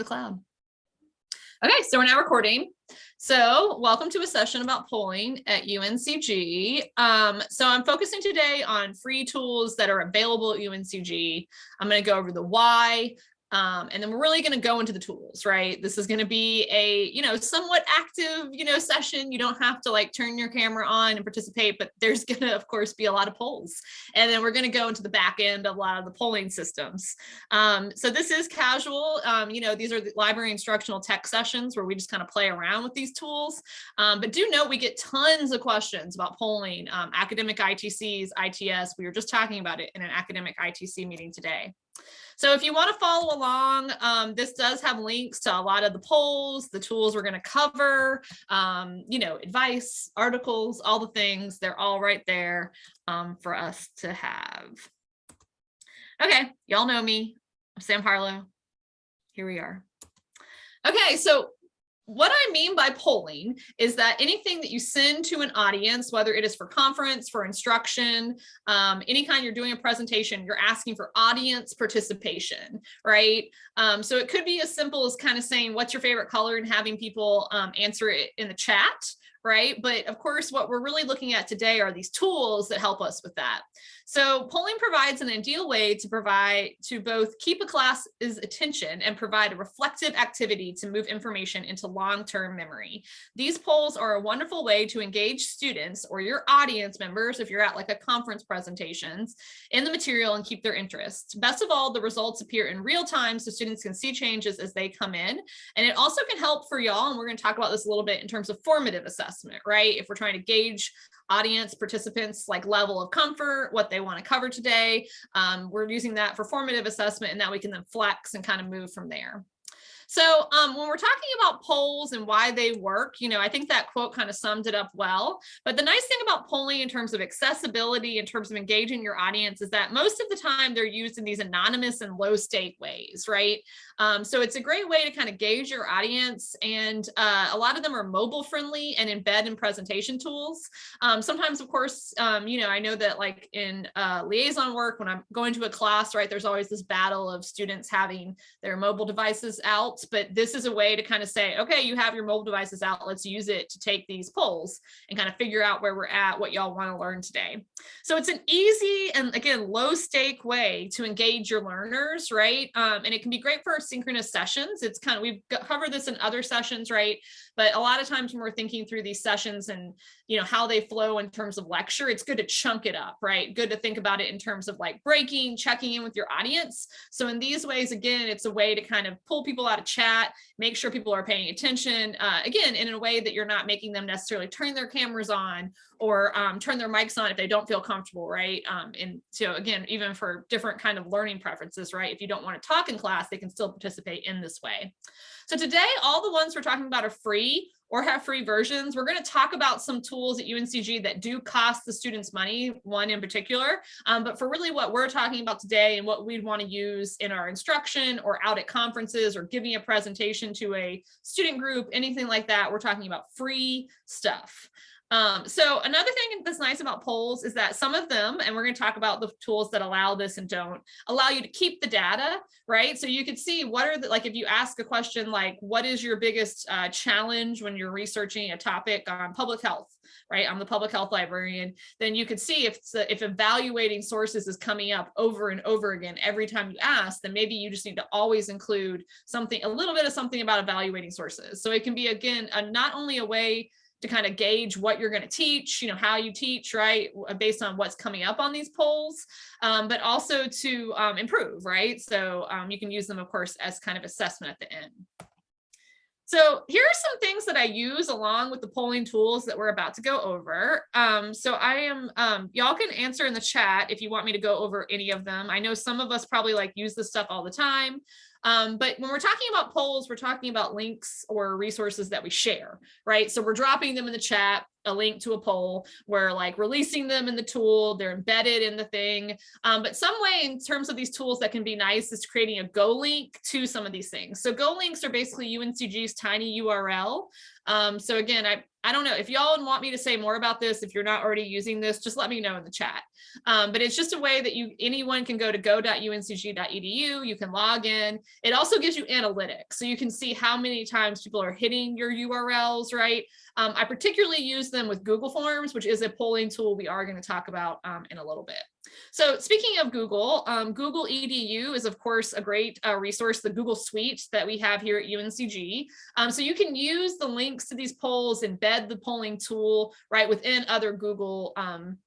the cloud. Okay, so we're now recording. So welcome to a session about polling at UNCG. Um, so I'm focusing today on free tools that are available at UNCG. I'm going to go over the why, um, and then we're really going to go into the tools, right? This is going to be a, you know, somewhat active, you know, session. You don't have to like turn your camera on and participate, but there's going to, of course, be a lot of polls. And then we're going to go into the back end of a lot of the polling systems. Um, so this is casual. Um, you know, these are the library instructional tech sessions where we just kind of play around with these tools. Um, but do note we get tons of questions about polling, um, academic ITCs, ITS. We were just talking about it in an academic ITC meeting today. So if you want to follow along, um, this does have links to a lot of the polls, the tools we're going to cover, um, you know, advice, articles, all the things. They're all right there um, for us to have. Okay, y'all know me. I'm Sam Harlow. Here we are. Okay, so what I mean by polling is that anything that you send to an audience, whether it is for conference, for instruction, um, any kind you're doing a presentation, you're asking for audience participation, right? Um, so it could be as simple as kind of saying, what's your favorite color and having people um, answer it in the chat, right? But of course, what we're really looking at today are these tools that help us with that. So polling provides an ideal way to provide to both keep a class's attention and provide a reflective activity to move information into long-term memory. These polls are a wonderful way to engage students or your audience members if you're at like a conference presentations in the material and keep their interest. Best of all, the results appear in real time so students can see changes as they come in. And it also can help for y'all, and we're going to talk about this a little bit in terms of formative assessment, right? If we're trying to gauge audience participants like level of comfort, what they want to cover today. Um, we're using that for formative assessment and that we can then flex and kind of move from there. So um, when we're talking about polls and why they work, you know, I think that quote kind of summed it up well. But the nice thing about polling in terms of accessibility, in terms of engaging your audience, is that most of the time they're used in these anonymous and low stake ways, right? Um, so it's a great way to kind of gauge your audience. And uh, a lot of them are mobile friendly and embed in presentation tools. Um, sometimes, of course, um, you know, I know that like in uh, liaison work, when I'm going to a class, right, there's always this battle of students having their mobile devices out but this is a way to kind of say, okay, you have your mobile devices out, let's use it to take these polls and kind of figure out where we're at, what y'all want to learn today. So it's an easy and again, low stake way to engage your learners, right? Um, and it can be great for synchronous sessions. It's kind of, we've covered this in other sessions, right? But a lot of times when we're thinking through these sessions and, you know, how they flow in terms of lecture, it's good to chunk it up, right? Good to think about it in terms of like breaking, checking in with your audience. So in these ways, again, it's a way to kind of pull people out of chat, make sure people are paying attention, uh, again, in a way that you're not making them necessarily turn their cameras on or um, turn their mics on if they don't feel comfortable, right? Um, and so again, even for different kind of learning preferences, right? If you don't want to talk in class, they can still participate in this way. So today, all the ones we're talking about are free or have free versions. We're going to talk about some tools at UNCG that do cost the students money, one in particular. Um, but for really what we're talking about today and what we'd want to use in our instruction or out at conferences or giving a presentation to a student group, anything like that, we're talking about free stuff. Um, so another thing that's nice about polls is that some of them, and we're going to talk about the tools that allow this and don't, allow you to keep the data, right? So you could see what are the, like if you ask a question like, what is your biggest uh, challenge when you're researching a topic on public health, right? I'm the public health librarian, then you could see if, if evaluating sources is coming up over and over again every time you ask, then maybe you just need to always include something, a little bit of something about evaluating sources. So it can be, again, a, not only a way to kind of gauge what you're going to teach, you know, how you teach, right, based on what's coming up on these polls, um, but also to um, improve, right? So um, you can use them, of course, as kind of assessment at the end. So here are some things that I use along with the polling tools that we're about to go over. Um, so I am, um, y'all can answer in the chat if you want me to go over any of them. I know some of us probably like use this stuff all the time. Um, but when we're talking about polls, we're talking about links or resources that we share, right? So we're dropping them in the chat. a link to a poll. We're like releasing them in the tool. They're embedded in the thing. Um, but some way in terms of these tools that can be nice is creating a Go link to some of these things. So Go links are basically UNCG's tiny URL. Um, so again, I, I don't know if y'all want me to say more about this, if you're not already using this, just let me know in the chat. Um, but it's just a way that you anyone can go to go.uncg.edu. You can log in. It also gives you analytics. So you can see how many times people are hitting your URLs, right? Um, I particularly use them with Google Forms, which is a polling tool we are going to talk about um, in a little bit. So speaking of Google, um, Google EDU is of course a great uh, resource, the Google Suite that we have here at UNCG. Um, so you can use the links to these polls, embed the polling tool right within other Google um,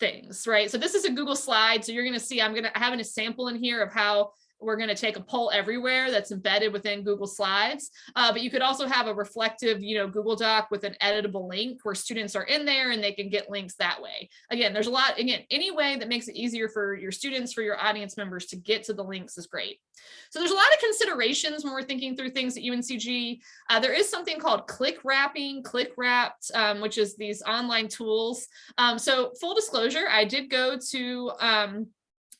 things, right? So this is a Google slide. So you're going to see I'm going to have a sample in here of how we're going to take a poll everywhere that's embedded within Google Slides. Uh, but you could also have a reflective, you know, Google Doc with an editable link where students are in there and they can get links that way. Again, there's a lot, again, any way that makes it easier for your students, for your audience members to get to the links is great. So there's a lot of considerations when we're thinking through things at UNCG. Uh, there is something called click wrapping, click wrapped, um, which is these online tools. Um, so full disclosure, I did go to um,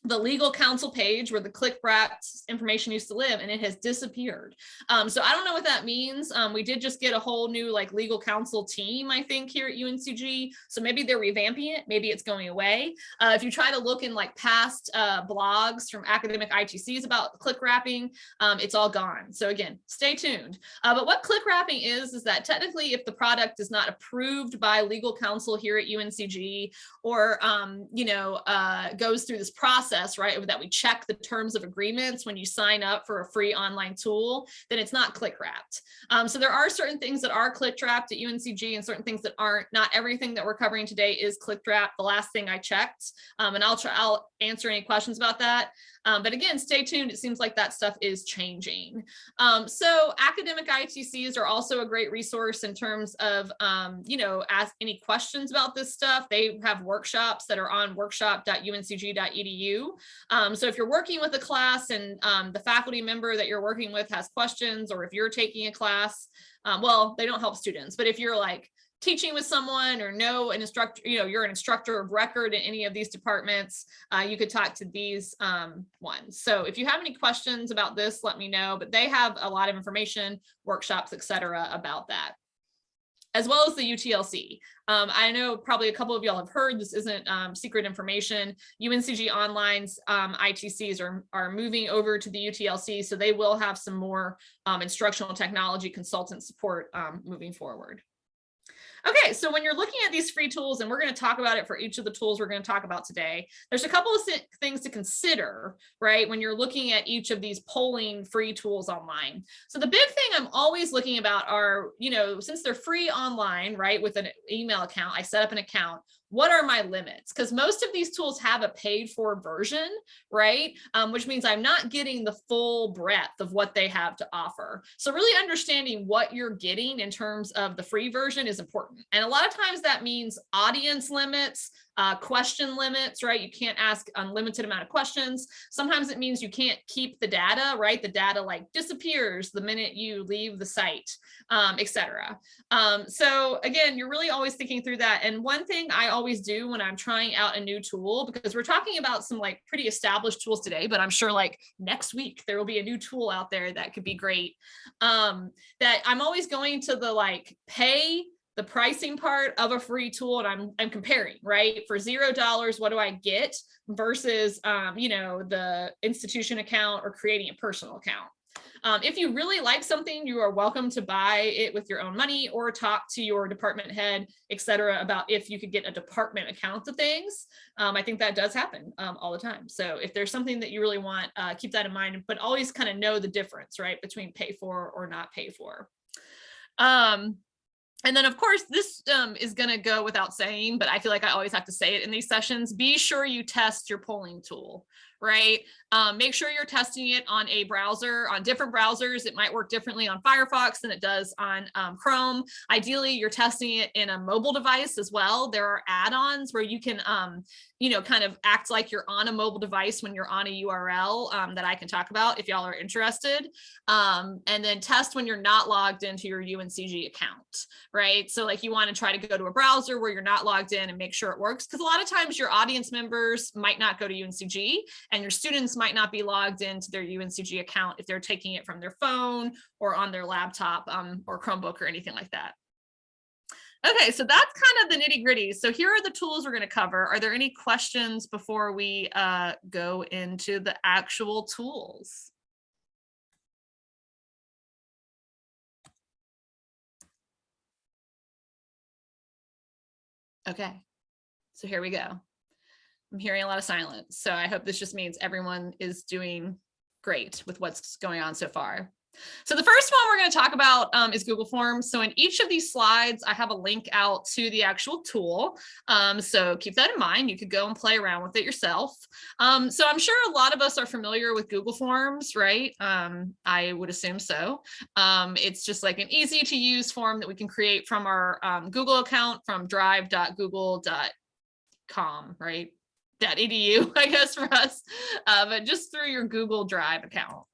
the legal counsel page where the click wrapped information used to live and it has disappeared. Um, so I don't know what that means. Um, we did just get a whole new like legal counsel team, I think, here at UNCG. So maybe they're revamping it. Maybe it's going away. Uh, if you try to look in like past uh, blogs from academic ITCs about click wrapping, um, it's all gone. So again, stay tuned. Uh, but what click wrapping is, is that technically if the product is not approved by legal counsel here at UNCG or, um, you know, uh, goes through this process process, right, that we check the terms of agreements when you sign up for a free online tool, then it's not click wrapped. Um, so there are certain things that are click wrapped at UNCG and certain things that aren't. Not everything that we're covering today is click wrapped. The last thing I checked, um, and I'll try, I'll answer any questions about that. Um, but again, stay tuned. It seems like that stuff is changing. Um, so academic ITCs are also a great resource in terms of, um, you know, ask any questions about this stuff. They have workshops that are on workshop.uncg.edu. Um, so if you're working with a class and um, the faculty member that you're working with has questions, or if you're taking a class, um, well, they don't help students, but if you're like, teaching with someone or know an instructor, you know, you're an instructor of record in any of these departments, uh, you could talk to these um, ones. So if you have any questions about this, let me know, but they have a lot of information, workshops, et cetera, about that as well as the UTLC. Um, I know probably a couple of y'all have heard this isn't um, secret information. UNCG Online's um, ITCs are, are moving over to the UTLC, so they will have some more um, instructional technology consultant support um, moving forward. Okay, so when you're looking at these free tools, and we're going to talk about it for each of the tools we're going to talk about today, there's a couple of things to consider, right, when you're looking at each of these polling free tools online. So the big thing I'm always looking about are, you know, since they're free online, right, with an email account, I set up an account, what are my limits? Because most of these tools have a paid for version, right? Um, which means I'm not getting the full breadth of what they have to offer. So really understanding what you're getting in terms of the free version is important. And a lot of times that means audience limits, uh, question limits, right? You can't ask unlimited amount of questions. Sometimes it means you can't keep the data, right? The data like disappears the minute you leave the site, um, etc. Um, so again, you're really always thinking through that. And one thing I always do when I'm trying out a new tool, because we're talking about some like pretty established tools today, but I'm sure like next week there will be a new tool out there that could be great. Um, that I'm always going to the like pay the pricing part of a free tool and I'm, I'm comparing, right? For zero dollars, what do I get versus, um, you know, the institution account or creating a personal account. Um, if you really like something, you are welcome to buy it with your own money or talk to your department head, et cetera, about if you could get a department account to things. Um, I think that does happen um, all the time. So if there's something that you really want, uh, keep that in mind, but always kind of know the difference, right, between pay for or not pay for. Um, and then of course this um, is going to go without saying, but I feel like I always have to say it in these sessions. Be sure you test your polling tool, right? Um, make sure you're testing it on a browser, on different browsers. It might work differently on Firefox than it does on um, Chrome. Ideally, you're testing it in a mobile device as well. There are add-ons where you can, um, you know, kind of act like you're on a mobile device when you're on a URL um, that I can talk about if y'all are interested. Um, and then test when you're not logged into your UNCG account, right? So like you want to try to go to a browser where you're not logged in and make sure it works. Because a lot of times your audience members might not go to UNCG and your students might not be logged into their UNCG account if they're taking it from their phone or on their laptop um, or Chromebook or anything like that. Okay, so that's kind of the nitty gritty. So here are the tools we're going to cover. Are there any questions before we uh, go into the actual tools? Okay, so here we go. I'm hearing a lot of silence. So I hope this just means everyone is doing great with what's going on so far. So the first one we're going to talk about um, is Google Forms. So in each of these slides, I have a link out to the actual tool. Um, so keep that in mind. You could go and play around with it yourself. Um, so I'm sure a lot of us are familiar with Google Forms, right? Um, I would assume so. Um, it's just like an easy to use form that we can create from our um, Google account from drive.google.com, right? Edu, I guess for us, uh, but just through your Google Drive account.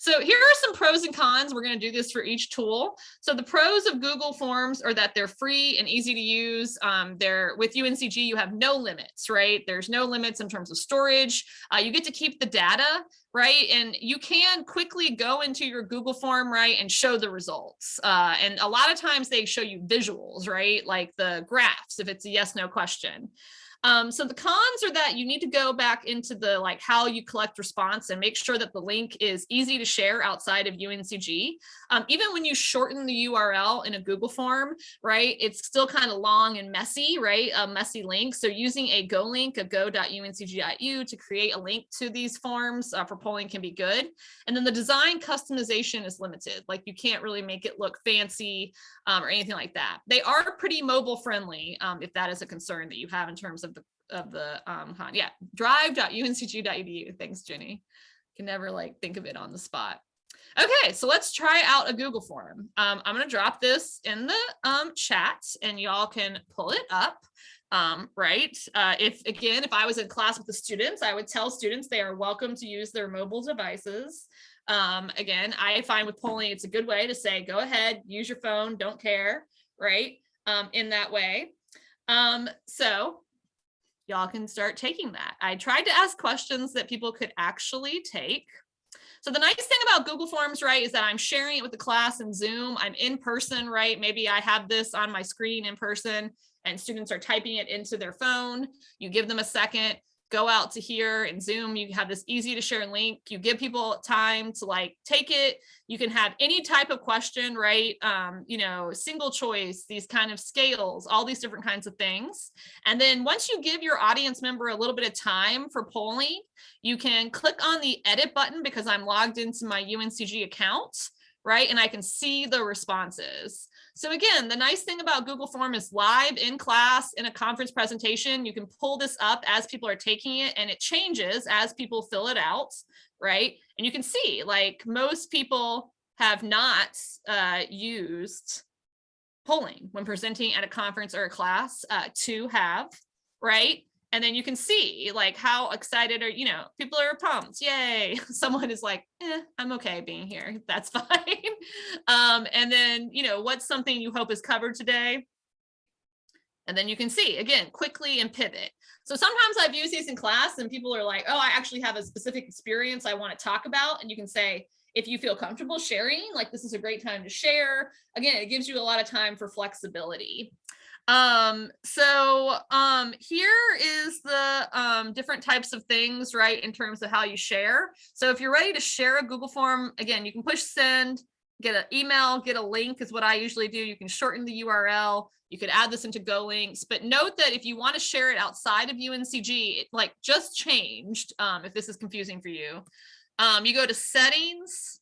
So here are some pros and cons. We're going to do this for each tool. So the pros of Google Forms are that they're free and easy to use. Um, they're with UNCG, you have no limits, right? There's no limits in terms of storage. Uh, you get to keep the data, right? And you can quickly go into your Google form, right, and show the results. Uh, and a lot of times they show you visuals, right? Like the graphs, if it's a yes, no question. Um, so the cons are that you need to go back into the like how you collect response and make sure that the link is easy to share outside of UNCG. Um, even when you shorten the URL in a Google form, right, it's still kind of long and messy, right, a messy link. So using a Go link, a go.uncg.edu to create a link to these forms uh, for polling can be good. And then the design customization is limited. Like you can't really make it look fancy um, or anything like that. They are pretty mobile friendly um, if that is a concern that you have in terms of of the um yeah drive.uncg.edu thanks jenny can never like think of it on the spot okay so let's try out a google form um i'm going to drop this in the um chat and y'all can pull it up um right uh if again if i was in class with the students i would tell students they are welcome to use their mobile devices um, again, I find with polling, it's a good way to say, go ahead, use your phone, don't care, right? Um, in that way. Um, so y'all can start taking that. I tried to ask questions that people could actually take. So the nice thing about Google Forms, right, is that I'm sharing it with the class in Zoom. I'm in person, right? Maybe I have this on my screen in person and students are typing it into their phone. You give them a second, go out to here and Zoom, you have this easy to share link. You give people time to like take it. You can have any type of question, right? Um, you know, single choice, these kind of scales, all these different kinds of things. And then once you give your audience member a little bit of time for polling, you can click on the edit button because I'm logged into my UNCG account, right? And I can see the responses. So again, the nice thing about Google Form is live in class in a conference presentation. You can pull this up as people are taking it and it changes as people fill it out, right? And you can see like most people have not uh, used polling when presenting at a conference or a class uh, to have, right? And then you can see like how excited are you know people are pumped yay. Someone is like eh, i'm okay being here that's fine. Um and then you know what's something you hope is covered today? And then you can see again quickly and pivot. So sometimes i've used these in class and people are like oh i actually have a specific experience i want to talk about. And you can say if you feel comfortable sharing like this is a great time to share. Again it gives you a lot of time for flexibility um, so um, here is the um, different types of things, right, in terms of how you share. So if you're ready to share a Google form, again, you can push send, get an email, get a link is what I usually do. You can shorten the URL. You could add this into Go links, but note that if you want to share it outside of UNCG, it like just changed. Um, if this is confusing for you, um, you go to settings,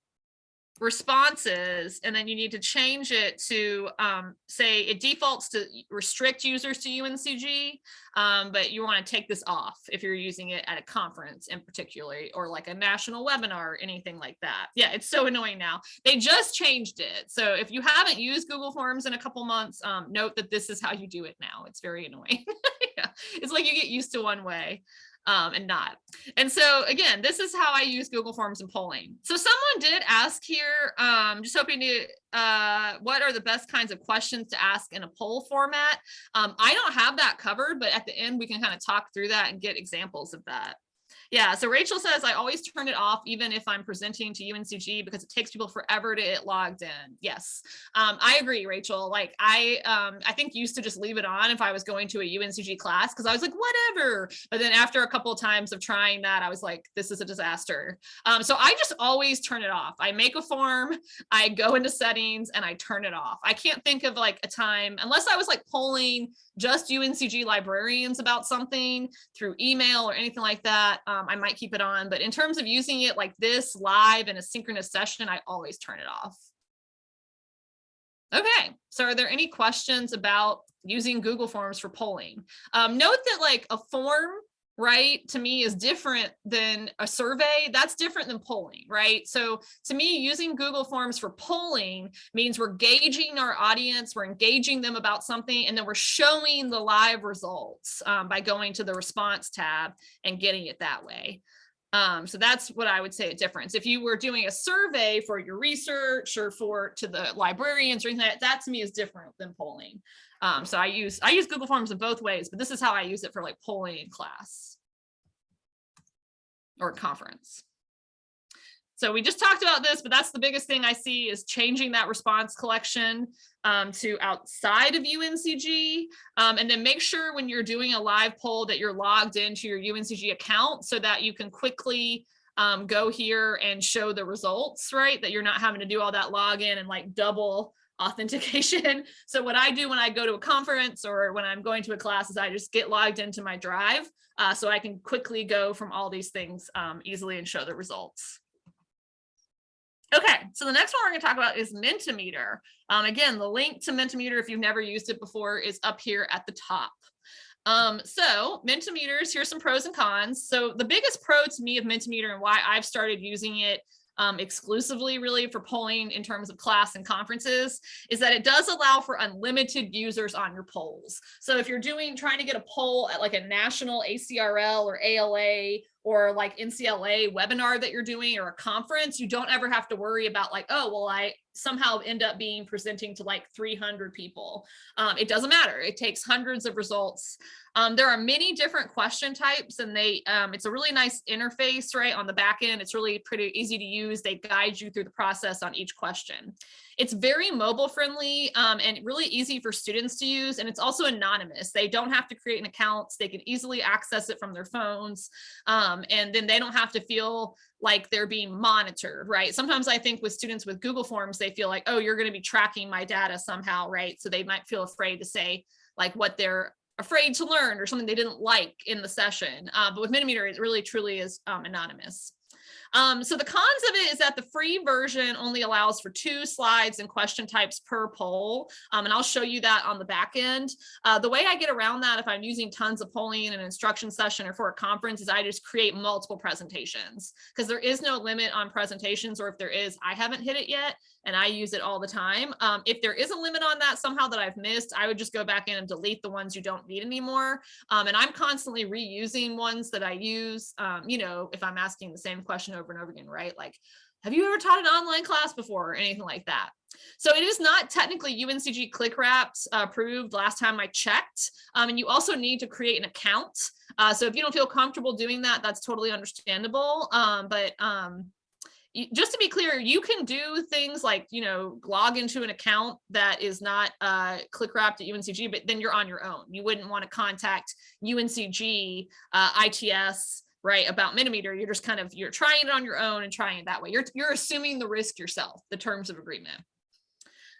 responses and then you need to change it to um, say it defaults to restrict users to UNCG, um, but you want to take this off if you're using it at a conference in particular or like a national webinar or anything like that. Yeah, it's so annoying now. They just changed it. So if you haven't used Google Forms in a couple months, um, note that this is how you do it now. It's very annoying. yeah, it's like you get used to one way um, and not. And so again, this is how I use Google Forms and polling. So someone did ask here, um, just hoping to, uh, what are the best kinds of questions to ask in a poll format? Um, I don't have that covered, but at the end we can kind of talk through that and get examples of that. Yeah, so Rachel says, I always turn it off even if I'm presenting to UNCG because it takes people forever to get logged in. Yes, um, I agree, Rachel. Like I, um, I think used to just leave it on if I was going to a UNCG class because I was like, whatever. But then after a couple of times of trying that, I was like, this is a disaster. Um, so I just always turn it off. I make a form, I go into settings and I turn it off. I can't think of like a time, unless I was like polling just UNCG librarians about something through email or anything like that, um, I might keep it on. But in terms of using it like this live in a synchronous session, I always turn it off. Okay, so are there any questions about using Google Forms for polling? Um, note that like a form right to me is different than a survey that's different than polling right so to me using google forms for polling means we're gauging our audience we're engaging them about something and then we're showing the live results um, by going to the response tab and getting it that way um, so that's what I would say a difference. If you were doing a survey for your research or for to the librarians or anything like that, that to me is different than polling. Um, so I use I use Google Forms in both ways, but this is how I use it for like polling in class or conference. So we just talked about this, but that's the biggest thing I see is changing that response collection um, to outside of UNCG. Um, and then make sure when you're doing a live poll that you're logged into your UNCG account so that you can quickly um, go here and show the results, right? That you're not having to do all that login and like double authentication. So what I do when I go to a conference or when I'm going to a class is I just get logged into my drive uh, so I can quickly go from all these things um, easily and show the results. Okay, so the next one we're going to talk about is Mentimeter. Um, again, the link to Mentimeter, if you've never used it before, is up here at the top. Um, so Mentimeters, here's some pros and cons. So the biggest pro to me of Mentimeter and why I've started using it um, exclusively really for polling in terms of class and conferences is that it does allow for unlimited users on your polls. So if you're doing trying to get a poll at like a national ACRL or ALA or like NCLA webinar that you're doing or a conference, you don't ever have to worry about like, oh, well, I somehow end up being presenting to like 300 people. Um, it doesn't matter. It takes hundreds of results. Um, there are many different question types and they um, it's a really nice interface right on the back end. It's really pretty easy to use. They guide you through the process on each question. It's very mobile friendly um, and really easy for students to use. And it's also anonymous. They don't have to create an account. They can easily access it from their phones. Um, and then they don't have to feel like they're being monitored, right? Sometimes I think with students with Google Forms, they feel like, oh, you're going to be tracking my data somehow, right? So they might feel afraid to say like what they're afraid to learn or something they didn't like in the session. Uh, but with Mentimeter, it really truly is um, anonymous. Um, so the cons of it is that the free version only allows for two slides and question types per poll. Um, and I'll show you that on the back end. Uh, the way I get around that if I'm using tons of polling in an instruction session or for a conference is I just create multiple presentations because there is no limit on presentations or if there is, I haven't hit it yet and I use it all the time. Um, if there is a limit on that somehow that I've missed, I would just go back in and delete the ones you don't need anymore. Um, and I'm constantly reusing ones that I use, um, you know, if I'm asking the same question over and over again, right? Like, have you ever taught an online class before or anything like that? So it is not technically UNCG click wraps uh, approved last time I checked. Um, and you also need to create an account. Uh, so if you don't feel comfortable doing that, that's totally understandable. Um, but um, just to be clear, you can do things like, you know, log into an account that is not uh, click wraps at UNCG, but then you're on your own. You wouldn't want to contact UNCG, uh, ITS, right, about Mentimeter. You're just kind of, you're trying it on your own and trying it that way. You're, you're assuming the risk yourself, the terms of agreement.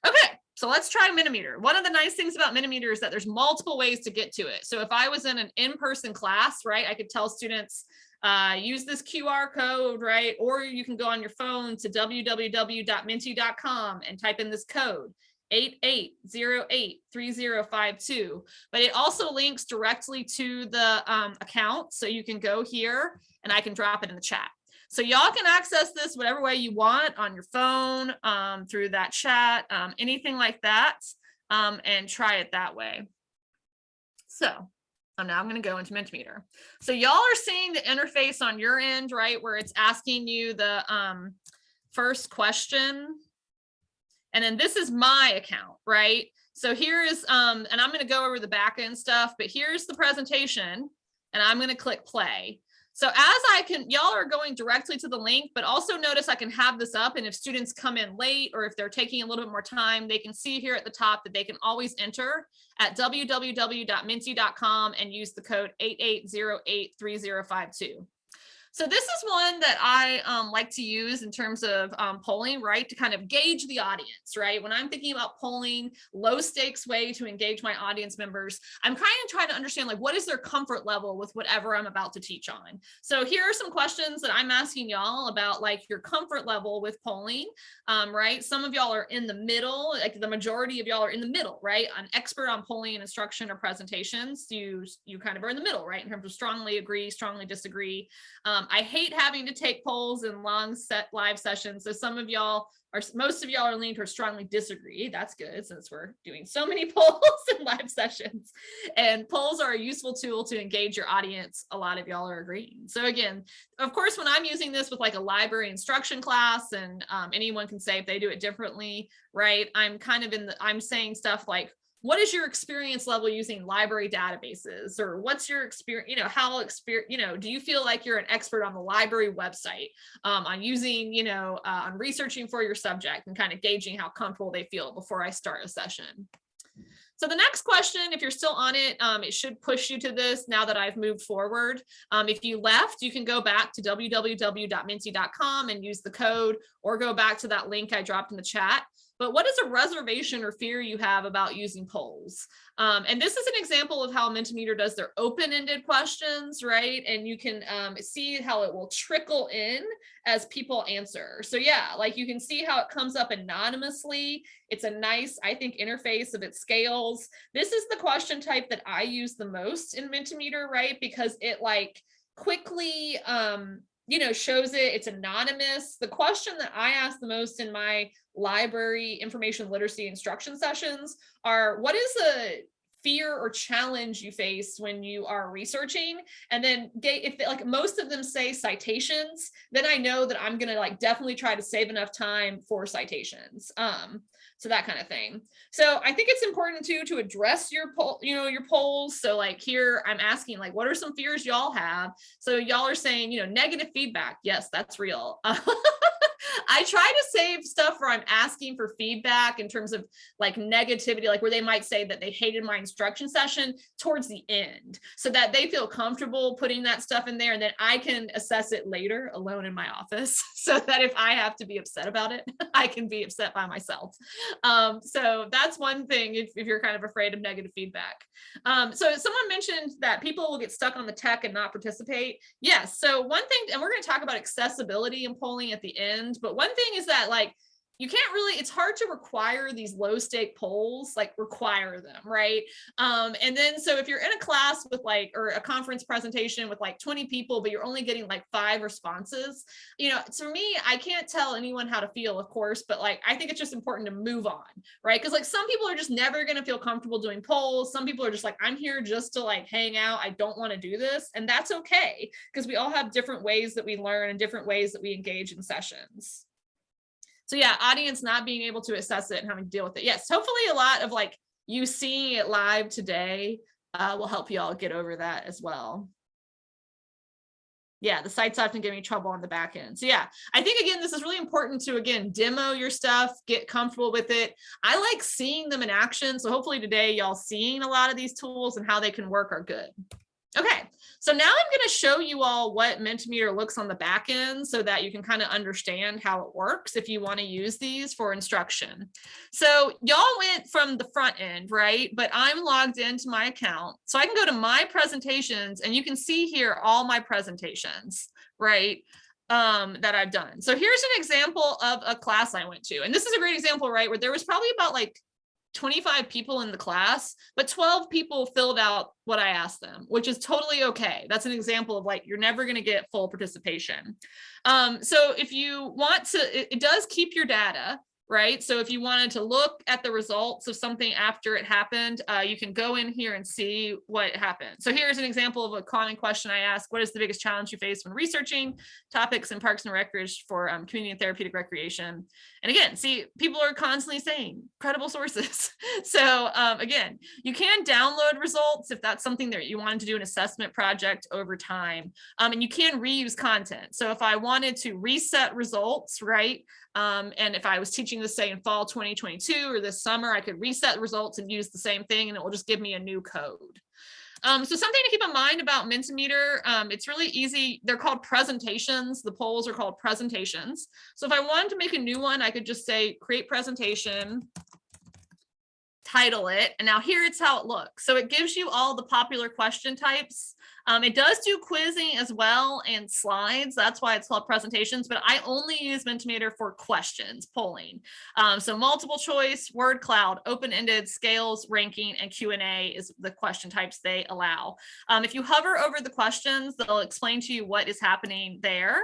Okay, so let's try Mentimeter. One of the nice things about Mentimeter is that there's multiple ways to get to it. So if I was in an in-person class, right, I could tell students, uh, use this QR code, right? Or you can go on your phone to www.menti.com and type in this code 88083052. But it also links directly to the um, account. So you can go here and I can drop it in the chat. So y'all can access this whatever way you want on your phone, um, through that chat, um, anything like that, um, and try it that way. So oh, now I'm going to go into Mentimeter. So y'all are seeing the interface on your end, right, where it's asking you the um, first question. And then this is my account, right? So here is, um, and I'm going to go over the back end stuff, but here's the presentation and I'm going to click play. So as I can, y'all are going directly to the link, but also notice I can have this up and if students come in late or if they're taking a little bit more time, they can see here at the top that they can always enter at www.menti.com and use the code 88083052. So this is one that I um, like to use in terms of um, polling, right? To kind of gauge the audience, right? When I'm thinking about polling, low stakes way to engage my audience members, I'm kind of trying to understand like what is their comfort level with whatever I'm about to teach on. So here are some questions that I'm asking y'all about like your comfort level with polling, um, right? Some of y'all are in the middle, like the majority of y'all are in the middle, right? An expert on polling and instruction or presentations, you, you kind of are in the middle, right? In terms of strongly agree, strongly disagree. Um, I hate having to take polls in long set live sessions. So some of y'all are, most of y'all are leaning towards strongly disagree. That's good since we're doing so many polls in live sessions. And polls are a useful tool to engage your audience. A lot of y'all are agreeing. So again, of course, when I'm using this with like a library instruction class and um, anyone can say if they do it differently, right? I'm kind of in the, I'm saying stuff like, what is your experience level using library databases or what's your experience, you know, how experience, you know, do you feel like you're an expert on the library website um, on using, you know, uh, on researching for your subject and kind of gauging how comfortable they feel before I start a session. So the next question, if you're still on it, um, it should push you to this now that I've moved forward. Um, if you left, you can go back to www.menti.com and use the code or go back to that link I dropped in the chat but what is a reservation or fear you have about using polls? Um, and this is an example of how Mentimeter does their open-ended questions, right? And you can um, see how it will trickle in as people answer. So yeah, like you can see how it comes up anonymously. It's a nice, I think, interface of its scales. This is the question type that I use the most in Mentimeter, right? Because it like quickly um, you know, shows it, it's anonymous. The question that I ask the most in my library information literacy instruction sessions are what is a fear or challenge you face when you are researching and then if they, like most of them say citations then i know that i'm to like definitely try to save enough time for citations um so that kind of thing. So i think it's important too to address your poll you know your polls. So like here i'm asking like what are some fears y'all have? So y'all are saying you know negative feedback. Yes that's real I try to save stuff where I'm asking for feedback in terms of like negativity, like where they might say that they hated my instruction session towards the end so that they feel comfortable putting that stuff in there and then I can assess it later alone in my office so that if I have to be upset about it, I can be upset by myself. Um, so that's one thing if, if, you're kind of afraid of negative feedback. Um, so someone mentioned that people will get stuck on the tech and not participate. Yes. So one thing, and we're going to talk about accessibility and polling at the end, but one thing is that like you can't really it's hard to require these low stake polls like require them right? Um and then so if you're in a class with like or a conference presentation with like 20 people but you're only getting like five responses you know for me i can't tell anyone how to feel of course but like i think it's just important to move on right? Because like some people are just never going to feel comfortable doing polls. Some people are just like i'm here just to like hang out. I don't want to do this and that's okay because we all have different ways that we learn and different ways that we engage in sessions so yeah, audience not being able to assess it and having to deal with it. Yes, hopefully a lot of like you seeing it live today uh, will help you all get over that as well. Yeah, the sites often give me trouble on the back end. So yeah, I think again, this is really important to again, demo your stuff, get comfortable with it. I like seeing them in action. So hopefully today y'all seeing a lot of these tools and how they can work are good. Okay, so now I'm going to show you all what Mentimeter looks on the back end so that you can kind of understand how it works if you want to use these for instruction. So y'all went from the front end, right? But I'm logged into my account. So I can go to my presentations and you can see here all my presentations, right? um that I've done. So here's an example of a class I went to. And this is a great example, right? Where there was probably about like 25 people in the class, but 12 people filled out what I asked them, which is totally okay. That's an example of like, you're never going to get full participation. Um, so if you want to, it, it does keep your data right? So if you wanted to look at the results of something after it happened, uh, you can go in here and see what happened. So here's an example of a common question I ask. What is the biggest challenge you face when researching topics in parks and recreation for um, community and therapeutic recreation? And again, see, people are constantly saying credible sources. so um, again, you can download results if that's something that you wanted to do an assessment project over time. Um, and you can reuse content. So if I wanted to reset results, right? Um, and if I was teaching this say in fall 2022 or this summer, I could reset results and use the same thing and it will just give me a new code. Um, so something to keep in mind about Mentimeter, um, it's really easy. They're called presentations. The polls are called presentations. So if I wanted to make a new one, I could just say create presentation, title it, and now here it's how it looks. So it gives you all the popular question types um, it does do quizzing as well and slides. That's why it's called presentations, but I only use Mentimeter for questions, polling. Um, so multiple choice, word cloud, open-ended, scales, ranking, and Q&A is the question types they allow. Um, if you hover over the questions, they'll explain to you what is happening there.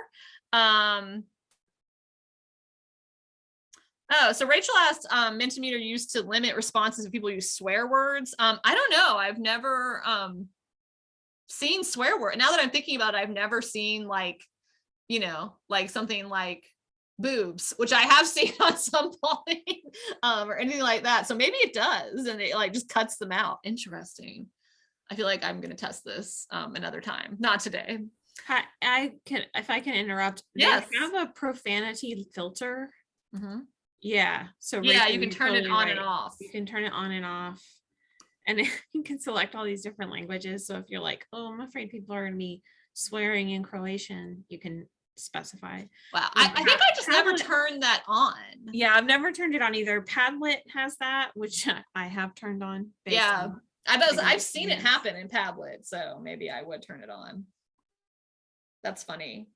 Um, Oh, so Rachel asked, um, Mentimeter used to limit responses if people use swear words. Um, I don't know. I've never um, seen swear word. Now that I'm thinking about it, I've never seen like, you know, like something like boobs, which I have seen on some point um, or anything like that. So maybe it does and it like just cuts them out. Interesting. I feel like I'm going to test this um, another time, not today. I, I can, if I can interrupt, yes. they have a profanity filter. Mm -hmm. Yeah. So yeah, you can turn totally it on right. and off. You can turn it on and off and you can select all these different languages. So if you're like, oh, I'm afraid people are going to be swearing in Croatian, you can specify. Wow, I, I, think I just Padlet, never turned that on. Yeah, I've never turned it on either. Padlet has that, which I have turned on. Yeah, on I was, I've seen it happen in Padlet, so maybe I would turn it on. That's funny.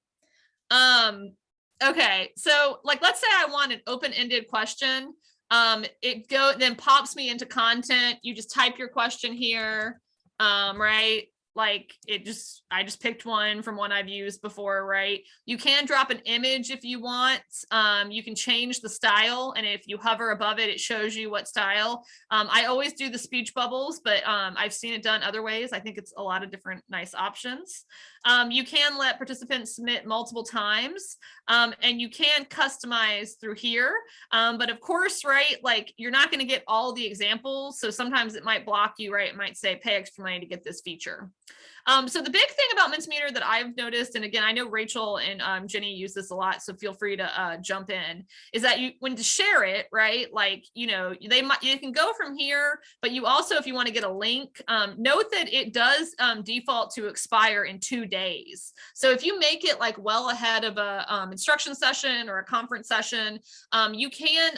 Um, okay, so like, let's say I want an open-ended question um, it go then pops me into content. You just type your question here, um, right? like it just i just picked one from one i've used before right? You can drop an image if you want. Um, you can change the style and if you hover above it it shows you what style. Um, i always do the speech bubbles but um, i've seen it done other ways. I think it's a lot of different nice options um, you can let participants submit multiple times um, and you can customize through here. Um, but of course right like you're not going to get all the examples so sometimes it might block you right? It might say pay extra money to get this feature um, so the big thing about Mentimeter that I've noticed, and again, I know Rachel and um, Jenny use this a lot, so feel free to uh, jump in, is that you when to share it, right? Like, you know, they might you can go from here, but you also, if you want to get a link, um, note that it does um, default to expire in two days. So if you make it like well ahead of a um, instruction session or a conference session, um, you can,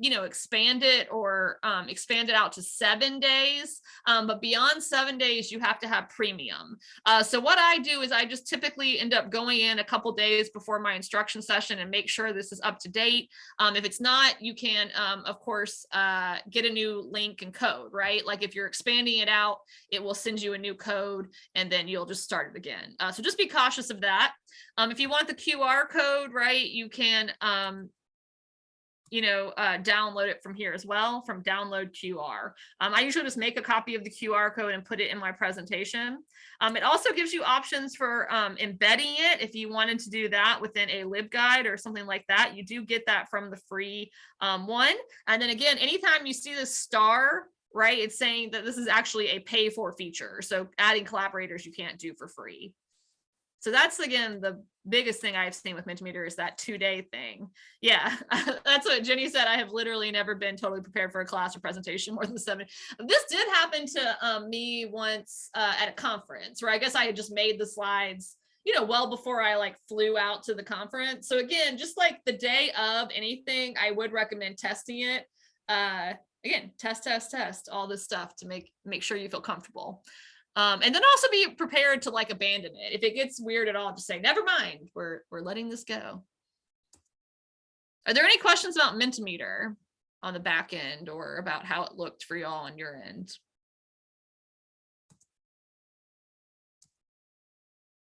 you know, expand it or expand it out to seven days. but beyond seven days, you have to have premium. Uh, so what I do is I just typically end up going in a couple days before my instruction session and make sure this is up to date. Um, if it's not, you can, um, of course, uh, get a new link and code, right? Like if you're expanding it out, it will send you a new code and then you'll just start it again. Uh, so just be cautious of that. Um, if you want the QR code, right, you can um, you know, uh, download it from here as well from download QR. Um, I usually just make a copy of the QR code and put it in my presentation. Um, it also gives you options for um, embedding it if you wanted to do that within a LibGuide or something like that. You do get that from the free um, one. And then again, anytime you see the star, right, it's saying that this is actually a pay for feature. So adding collaborators you can't do for free. So that's again, the biggest thing I've seen with Mentimeter is that two day thing. Yeah, that's what Jenny said. I have literally never been totally prepared for a class or presentation more than seven. This did happen to um, me once uh, at a conference where I guess I had just made the slides you know, well before I like flew out to the conference. So again, just like the day of anything, I would recommend testing it. Uh, again, test, test, test, all this stuff to make make sure you feel comfortable. Um, and then also be prepared to like abandon it. If it gets weird at all, just say, never mind, we're, we're letting this go. Are there any questions about Mentimeter on the back end or about how it looked for y'all on your end?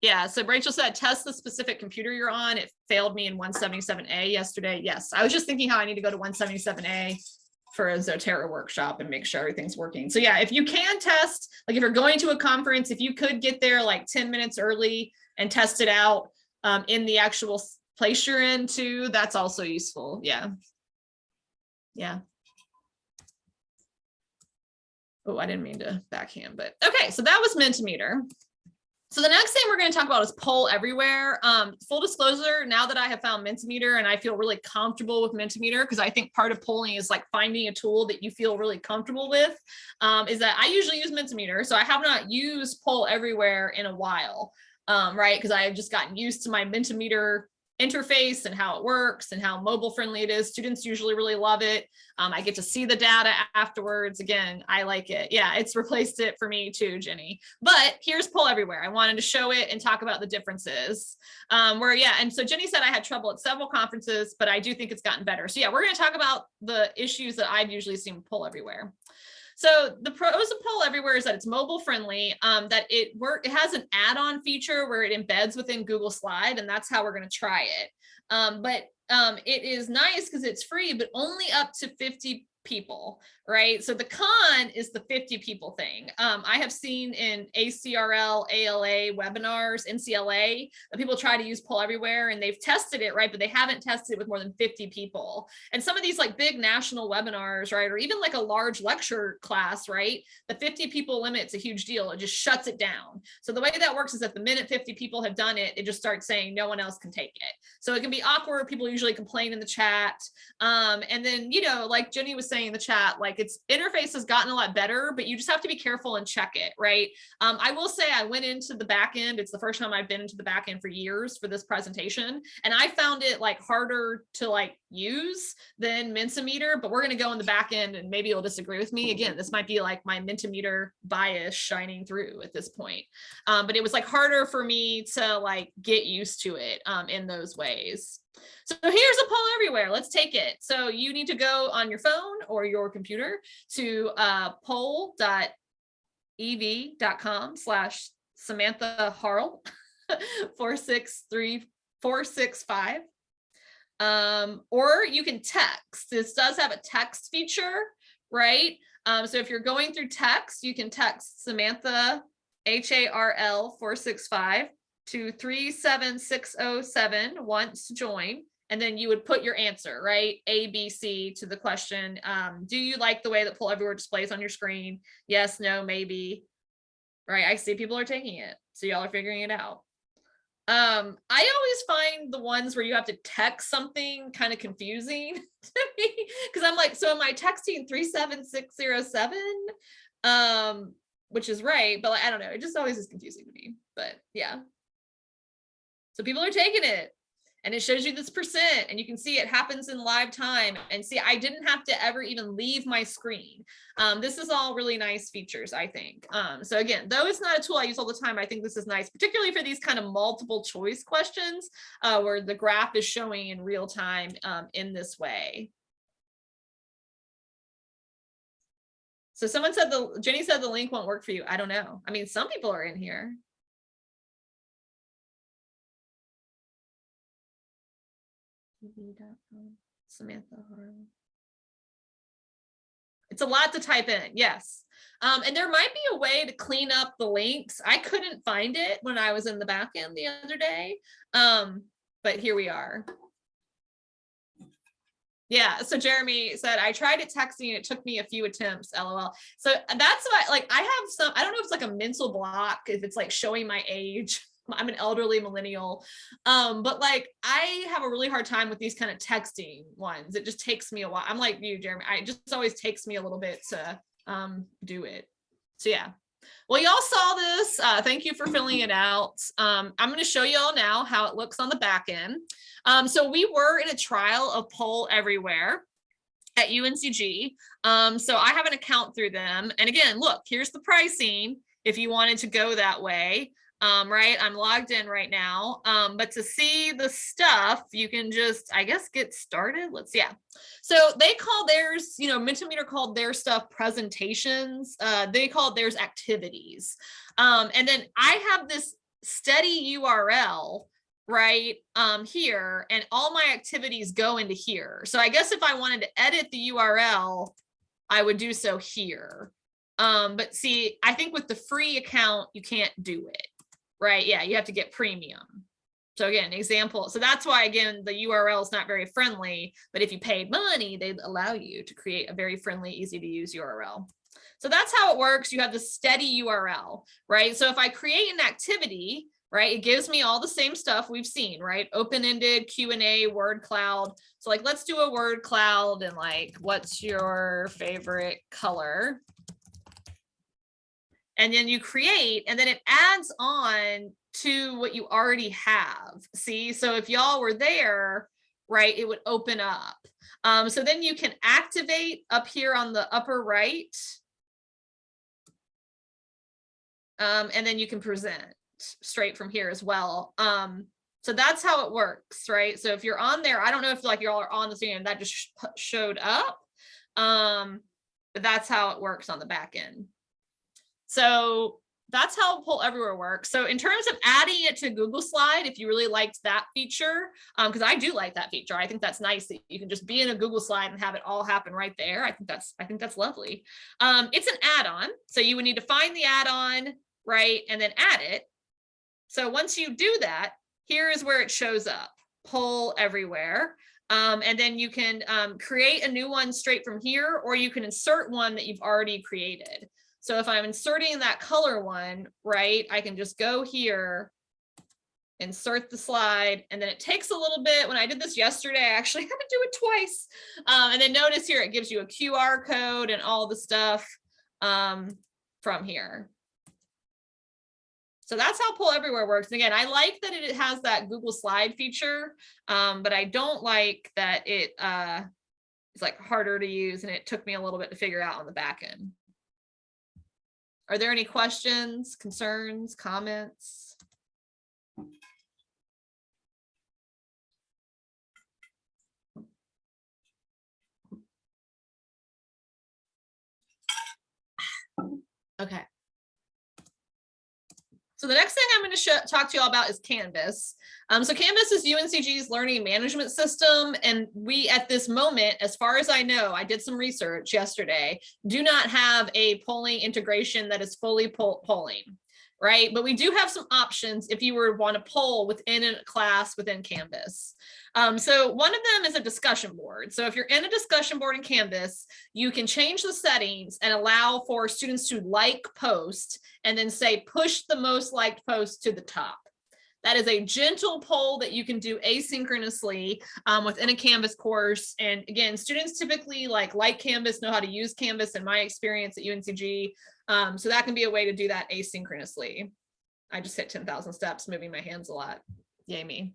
Yeah, so Rachel said, test the specific computer you're on. It failed me in 177A yesterday. Yes, I was just thinking how I need to go to 177A for a Zotero workshop and make sure everything's working. So yeah, if you can test, like if you're going to a conference, if you could get there like 10 minutes early and test it out um, in the actual place you're in too, that's also useful. Yeah. Yeah. Oh, I didn't mean to backhand, but okay. So that was Mentimeter. So the next thing we're going to talk about is poll everywhere. Um, full disclosure, now that I have found Mentimeter and I feel really comfortable with Mentimeter, because I think part of polling is like finding a tool that you feel really comfortable with, um, is that I usually use Mentimeter. So I have not used poll everywhere in a while, um, right? Because I have just gotten used to my Mentimeter interface and how it works and how mobile friendly it is. Students usually really love it. Um, I get to see the data afterwards. Again, I like it. Yeah, it's replaced it for me too, Jenny. But here's Poll Everywhere. I wanted to show it and talk about the differences. Um, where, yeah, and so Jenny said I had trouble at several conferences, but I do think it's gotten better. So yeah, we're going to talk about the issues that I've usually seen Poll Everywhere. So the pros of Poll Everywhere is that it's mobile friendly, um, that it work it has an add-on feature where it embeds within Google Slide, and that's how we're going to try it. Um, but um, it is nice because it's free, but only up to 50 people, right? So the con is the 50 people thing. Um, I have seen in ACRL, ALA webinars, NCLA, that people try to use Poll Everywhere and they've tested it, right? But they haven't tested it with more than 50 people. And some of these like big national webinars, right? Or even like a large lecture class, right? The 50 people limit's a huge deal. It just shuts it down. So the way that works is that the minute 50 people have done it, it just starts saying no one else can take it. So it can be awkward. People usually complain in the chat. Um, and then, you know, like Jenny was saying in the chat, like its interface has gotten a lot better, but you just have to be careful and check it, right? Um, I will say I went into the back end. It's the first time I've been into the back end for years for this presentation. And I found it like harder to like use than Mentimeter, but we're going to go in the back end and maybe you'll disagree with me. Again, this might be like my Mentimeter bias shining through at this point. Um, but it was like harder for me to like get used to it um, in those ways. So here's a poll everywhere. Let's take it. So you need to go on your phone or your computer to uh, pollev.com slash Samantha Harl 463465. Um, or you can text. This does have a text feature, right? Um, so if you're going through text, you can text Samantha H-A-R-L 465 to 37607 once join and then you would put your answer, right? A, B, C to the question. Um, do you like the way that Poll Everywhere displays on your screen? Yes, no, maybe. Right, I see people are taking it. So y'all are figuring it out. Um, I always find the ones where you have to text something kind of confusing to me because I'm like, so am I texting 37607? Um, which is right, but like, I don't know, it just always is confusing to me. But yeah. So people are taking it and it shows you this percent and you can see it happens in live time and see I didn't have to ever even leave my screen. Um, this is all really nice features, I think. Um, so again, though it's not a tool I use all the time, I think this is nice, particularly for these kind of multiple choice questions uh, where the graph is showing in real time um, in this way. So someone said the Jenny said the link won't work for you. I don't know. I mean, some people are in here. tv.com, Samantha Harlan. It's a lot to type in, yes. Um, and there might be a way to clean up the links. I couldn't find it when I was in the back end the other day, um, but here we are. Yeah, so Jeremy said, I tried it texting, it took me a few attempts, lol. So that's why, like, I have some, I don't know if it's like a mental block, if it's like showing my age I'm an elderly millennial. Um, but like I have a really hard time with these kind of texting ones. It just takes me a while. I'm like you, Jeremy. I it just always takes me a little bit to um do it. So yeah. Well, y'all saw this. Uh, thank you for filling it out. Um, I'm going to show y'all now how it looks on the back end. Um, so we were in a trial of Poll Everywhere at UNCG. Um, so I have an account through them. And again, look, here's the pricing if you wanted to go that way. Um, right, I'm logged in right now. Um, but to see the stuff, you can just, I guess, get started. Let's, yeah. So they call theirs, you know, Mentimeter called their stuff presentations. Uh, they called theirs activities. Um, and then I have this steady URL right um here and all my activities go into here so i guess if i wanted to edit the url i would do so here um but see i think with the free account you can't do it right yeah you have to get premium so again example so that's why again the url is not very friendly but if you paid money they'd allow you to create a very friendly easy to use url so that's how it works you have the steady url right so if i create an activity right? It gives me all the same stuff we've seen, right? Open-ended Q&A, word cloud. So like, let's do a word cloud and like, what's your favorite color? And then you create, and then it adds on to what you already have. See, so if y'all were there, right, it would open up. Um, so then you can activate up here on the upper right. Um, and then you can present straight from here as well. Um, so that's how it works, right? So if you're on there, I don't know if like y'all are on the screen and that just sh showed up. Um, but that's how it works on the back end. So that's how Poll Everywhere works. So in terms of adding it to Google Slide, if you really liked that feature, because um, I do like that feature, I think that's nice that you can just be in a Google Slide and have it all happen right there. I think that's I think that's lovely. Um, it's an add-on, so you would need to find the add-on, right, and then add it. So once you do that, here is where it shows up, Poll Everywhere. Um, and then you can um, create a new one straight from here, or you can insert one that you've already created. So if I'm inserting that color one, right, I can just go here, insert the slide, and then it takes a little bit. When I did this yesterday, I actually had to do it twice. Um, and then notice here, it gives you a QR code and all the stuff um, from here. So that's how Poll Everywhere works. And again, I like that it has that Google Slide feature, um, but I don't like that it uh, is like harder to use and it took me a little bit to figure out on the back end. Are there any questions, concerns, comments? Okay. So the next thing I'm going to talk to you all about is Canvas. Um, so Canvas is UNCG's learning management system. And we, at this moment, as far as I know, I did some research yesterday, do not have a polling integration that is fully poll polling, right? But we do have some options if you were want to poll within a class within Canvas. Um, so one of them is a discussion board. So if you're in a discussion board in Canvas, you can change the settings and allow for students to like post and then say push the most liked post to the top. That is a gentle poll that you can do asynchronously um, within a Canvas course. And again, students typically like like Canvas, know how to use Canvas in my experience at UNCG. Um, so that can be a way to do that asynchronously. I just hit 10,000 steps, moving my hands a lot. Yay me.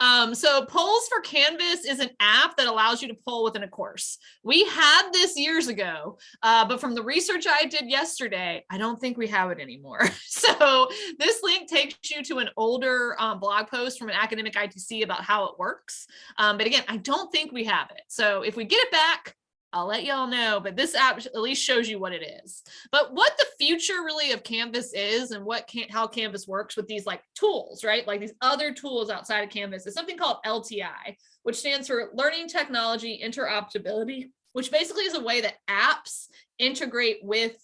Um, so Polls for Canvas is an app that allows you to poll within a course. We had this years ago, uh, but from the research I did yesterday, I don't think we have it anymore. so this link takes you to an older um, blog post from an academic ITC about how it works. Um, but again, I don't think we have it. So if we get it back, I'll let y'all know, but this app at least shows you what it is. But what the future really of Canvas is and what can how Canvas works with these like tools, right? Like these other tools outside of Canvas is something called LTI, which stands for Learning Technology Interoperability, which basically is a way that apps integrate with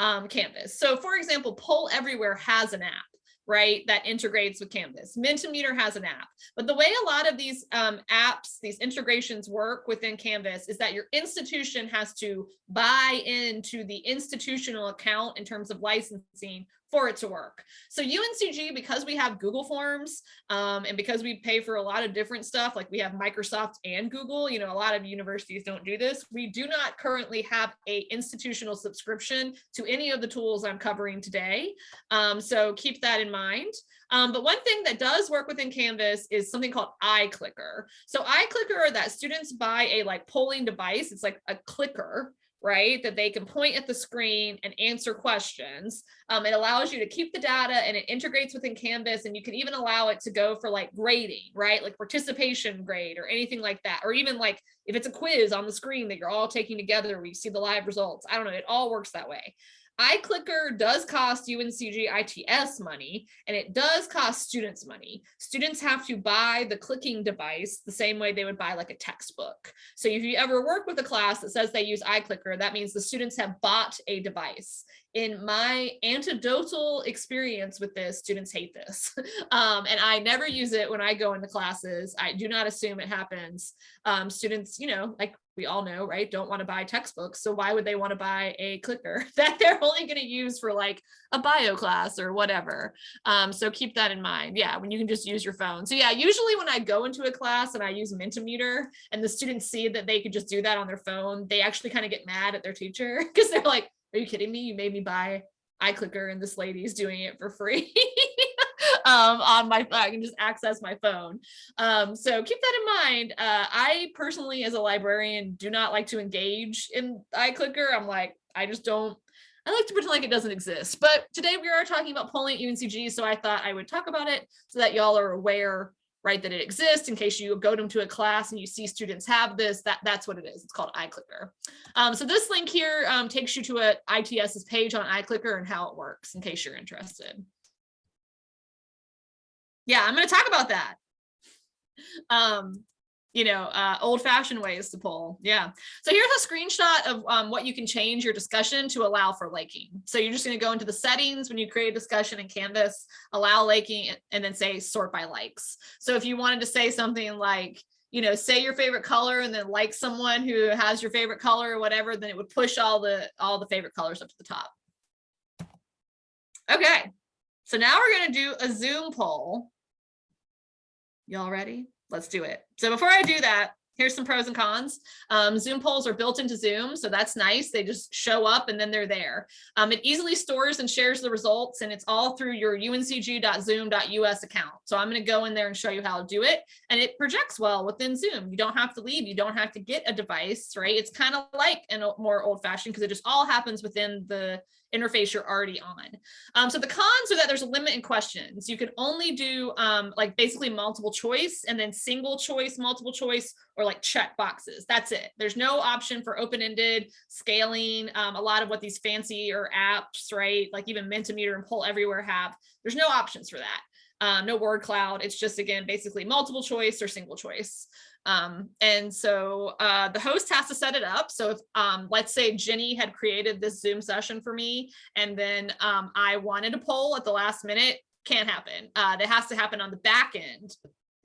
um, Canvas. So for example, Poll Everywhere has an app right, that integrates with Canvas. Mentimeter has an app, but the way a lot of these um, apps, these integrations work within Canvas is that your institution has to buy into the institutional account in terms of licensing for it to work. So UNCG, because we have Google Forms um, and because we pay for a lot of different stuff, like we have Microsoft and Google, you know, a lot of universities don't do this. We do not currently have a institutional subscription to any of the tools I'm covering today. Um, so keep that in mind. Um, but one thing that does work within Canvas is something called iClicker. So iClicker that students buy a like polling device. It's like a clicker right? That they can point at the screen and answer questions. Um, it allows you to keep the data and it integrates within Canvas and you can even allow it to go for like grading, right? Like participation grade or anything like that. Or even like if it's a quiz on the screen that you're all taking together where you see the live results. I don't know, it all works that way iClicker does cost UNCG ITS money, and it does cost students money. Students have to buy the clicking device the same way they would buy like a textbook. So if you ever work with a class that says they use iClicker, that means the students have bought a device in my anecdotal experience with this, students hate this. Um, and I never use it when I go into classes. I do not assume it happens. Um, students, you know, like we all know, right, don't want to buy textbooks. So why would they want to buy a clicker that they're only going to use for like a bio class or whatever? Um, so keep that in mind. Yeah, when you can just use your phone. So yeah, usually when I go into a class and I use Mentimeter and the students see that they could just do that on their phone, they actually kind of get mad at their teacher because they're like, are you kidding me? You made me buy iClicker and this lady's doing it for free um, on my I can just access my phone. Um, so keep that in mind. Uh, I personally, as a librarian, do not like to engage in iClicker. I'm like, I just don't. I like to pretend like it doesn't exist. But today we are talking about polling at UNCG, so I thought I would talk about it so that y'all are aware right, that it exists in case you go to a class and you see students have this, that, that's what it is. It's called iClicker. Um, so this link here um, takes you to a ITS's page on iClicker and how it works in case you're interested. Yeah, I'm going to talk about that. Um, you know, uh, old fashioned ways to poll. Yeah. So here's a screenshot of um, what you can change your discussion to allow for liking. So you're just going to go into the settings when you create a discussion in Canvas, allow liking, and then say sort by likes. So if you wanted to say something like, you know, say your favorite color and then like someone who has your favorite color or whatever, then it would push all the all the favorite colors up to the top. Okay. So now we're going to do a Zoom poll. Y'all ready? let's do it. So before I do that, here's some pros and cons. Um, Zoom polls are built into Zoom, so that's nice. They just show up and then they're there. Um, it easily stores and shares the results and it's all through your uncg.zoom.us account. So I'm gonna go in there and show you how to do it. And it projects well within Zoom. You don't have to leave, you don't have to get a device, right? It's kind of like a more old fashioned because it just all happens within the interface you're already on. Um, so the cons are that there's a limit in questions. You can only do um, like basically multiple choice and then single choice, multiple choice, or like check boxes. That's it. There's no option for open-ended scaling. Um, a lot of what these fancy or apps, right? Like even Mentimeter and Poll Everywhere have, there's no options for that. Um, no word cloud. It's just, again, basically multiple choice or single choice. Um, and so uh, the host has to set it up. So if, um, let's say Jenny had created this Zoom session for me, and then um, I wanted a poll at the last minute, can't happen. Uh, that has to happen on the back end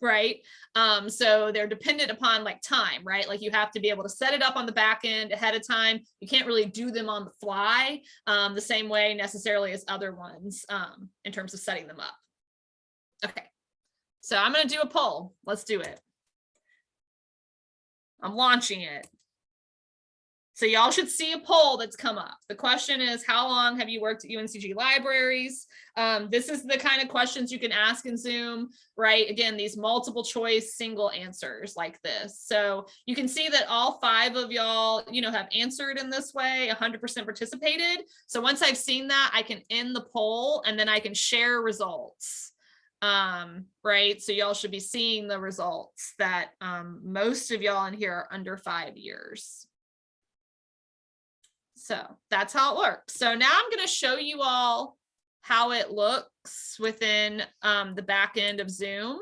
right? Um so they're dependent upon like time right? Like you have to be able to set it up on the back end ahead of time. You can't really do them on the fly um the same way necessarily as other ones um in terms of setting them up. Okay. So i'm going to do a poll. Let's do it I'm launching it. So y'all should see a poll that's come up. The question is, how long have you worked at UNCG libraries? Um, this is the kind of questions you can ask in Zoom, right? Again, these multiple choice single answers like this. So you can see that all five of y'all, you know, have answered in this way, 100% participated. So once I've seen that, I can end the poll and then I can share results um right? So y'all should be seeing the results that um most of y'all in here are under five years. So that's how it works. So now i'm going to show you all how it looks within um the back end of zoom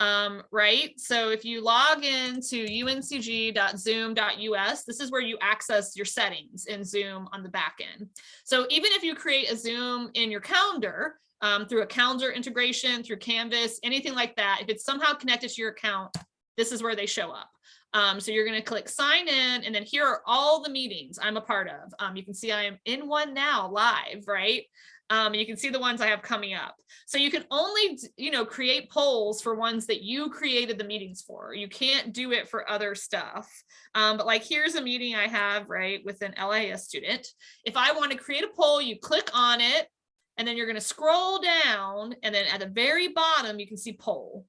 um right? So if you log into uncg.zoom.us this is where you access your settings in zoom on the back end. So even if you create a zoom in your calendar um, through a calendar integration, through Canvas, anything like that. If it's somehow connected to your account, this is where they show up. Um, so you're going to click sign in and then here are all the meetings I'm a part of. Um, you can see I am in one now live, right? Um, you can see the ones I have coming up. So you can only, you know, create polls for ones that you created the meetings for. You can't do it for other stuff. Um, but like here's a meeting I have, right, with an LIS student. If I want to create a poll, you click on it and then you're going to scroll down and then at the very bottom, you can see poll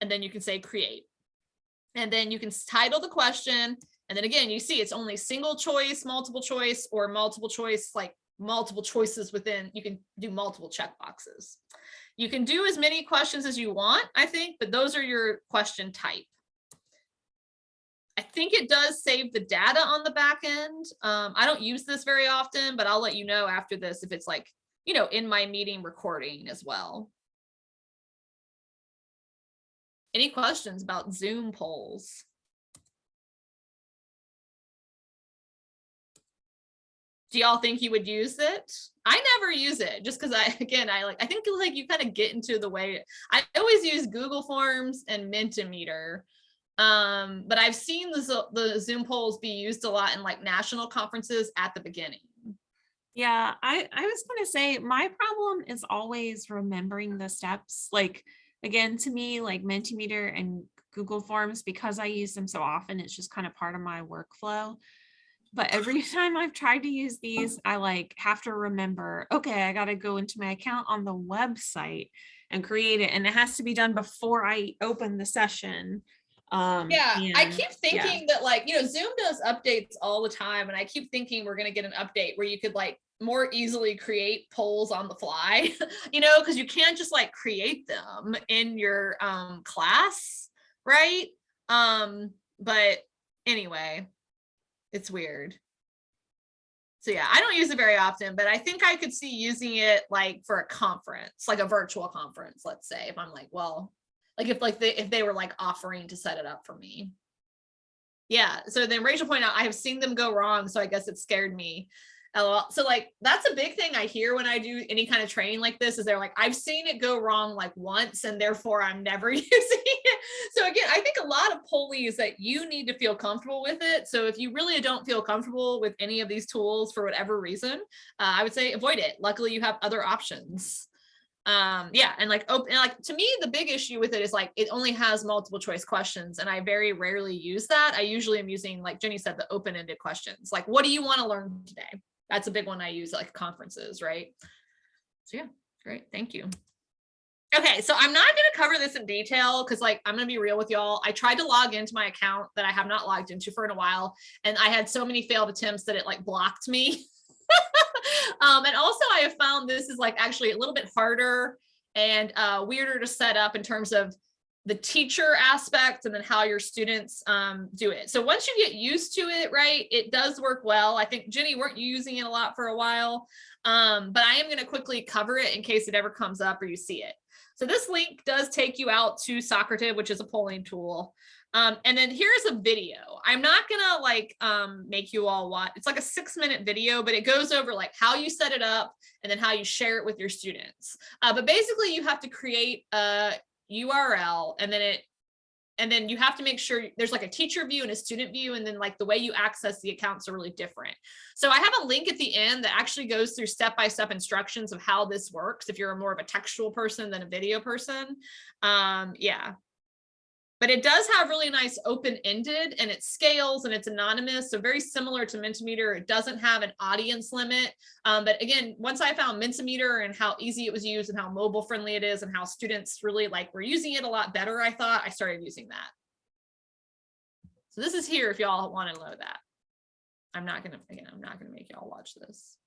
and then you can say create. And then you can title the question. And then again, you see it's only single choice, multiple choice or multiple choice, like multiple choices within, you can do multiple check boxes. You can do as many questions as you want, I think, but those are your question type. I think it does save the data on the back end. Um, I don't use this very often, but I'll let you know after this if it's like, you know, in my meeting recording as well. Any questions about Zoom polls? Do y'all think you would use it? I never use it just because I, again, I like, I think like you kind of get into the way, I always use Google Forms and Mentimeter. Um, but I've seen the, the Zoom polls be used a lot in like national conferences at the beginning. Yeah, I, I was going to say my problem is always remembering the steps. Like, again, to me, like Mentimeter and Google Forms, because I use them so often, it's just kind of part of my workflow but every time I've tried to use these, I like have to remember, okay, I got to go into my account on the website and create it. And it has to be done before I open the session. Um, yeah, I keep thinking that like, you know, Zoom does updates all the time. And I keep thinking we're going to get an update where you could like more easily create polls on the fly, you know, because you can't just like create them in your um, class, right? Um, but anyway, it's weird. So yeah, I don't use it very often, but I think I could see using it like for a conference, like a virtual conference, let's say, if I'm like, well, like if like they if they were like offering to set it up for me. Yeah, so then Rachel pointed out I have seen them go wrong, so I guess it scared me. LOL. So like that's a big thing I hear when I do any kind of training like this is they're like, I've seen it go wrong like once and therefore I'm never using it. So again, I think a lot of Polly is that you need to feel comfortable with it. So if you really don't feel comfortable with any of these tools for whatever reason, uh, I would say avoid it. Luckily you have other options. Um, yeah, and like open, like to me, the big issue with it is like it only has multiple choice questions, and I very rarely use that. I usually am using, like Jenny said, the open-ended questions. Like, what do you want to learn today? that's a big one I use like conferences, right? So yeah, great. Thank you. Okay, so I'm not going to cover this in detail because like I'm going to be real with y'all. I tried to log into my account that I have not logged into for in a while, and I had so many failed attempts that it like blocked me. um, and also I have found this is like actually a little bit harder and uh, weirder to set up in terms of the teacher aspect and then how your students um, do it. So once you get used to it, right, it does work well. I think Jenny, weren't you using it a lot for a while? Um, but I am going to quickly cover it in case it ever comes up or you see it. So this link does take you out to Socrative, which is a polling tool. Um, and then here's a video. I'm not gonna like um, make you all watch. It's like a six minute video, but it goes over like how you set it up and then how you share it with your students. Uh, but basically you have to create a URL and then it and then you have to make sure there's like a teacher view and a student view and then like the way you access the accounts are really different. So I have a link at the end that actually goes through step-by-step -step instructions of how this works if you're more of a textual person than a video person. Um, yeah, but it does have really nice open-ended and it scales and it's anonymous. So very similar to Mentimeter. It doesn't have an audience limit. Um, but again, once I found Mentimeter and how easy it was used and how mobile friendly it is and how students really like were using it a lot better, I thought I started using that. So this is here if y'all want to know that. I'm not gonna, again, I'm not gonna make y'all watch this.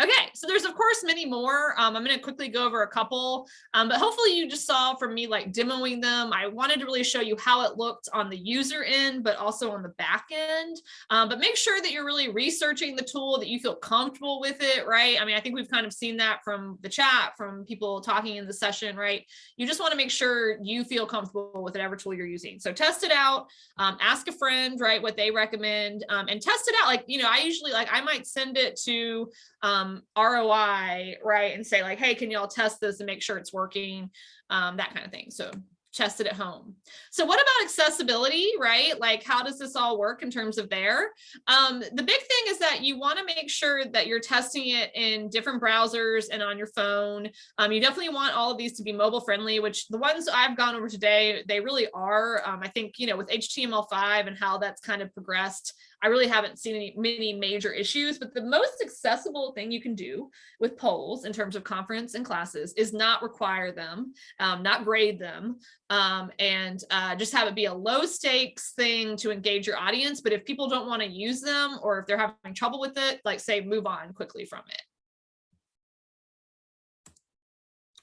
Okay, so there's of course many more. Um, I'm going to quickly go over a couple, um, but hopefully you just saw from me like demoing them. I wanted to really show you how it looked on the user end, but also on the back end. Um, but make sure that you're really researching the tool, that you feel comfortable with it, right? I mean, I think we've kind of seen that from the chat, from people talking in the session, right? You just want to make sure you feel comfortable with whatever tool you're using. So test it out, um, ask a friend, right, what they recommend, um, and test it out. Like, you know, I usually like I might send it to um, ROI, right? And say like, hey, can y'all test this and make sure it's working? Um, that kind of thing. So test it at home. So what about accessibility, right? Like how does this all work in terms of there? Um, the big thing is that you wanna make sure that you're testing it in different browsers and on your phone. Um, you definitely want all of these to be mobile friendly, which the ones I've gone over today, they really are. Um, I think, you know, with HTML5 and how that's kind of progressed, I really haven't seen any many major issues, but the most accessible thing you can do with polls in terms of conference and classes is not require them, um, not grade them, um, and uh, just have it be a low stakes thing to engage your audience. But if people don't want to use them or if they're having trouble with it, like say move on quickly from it.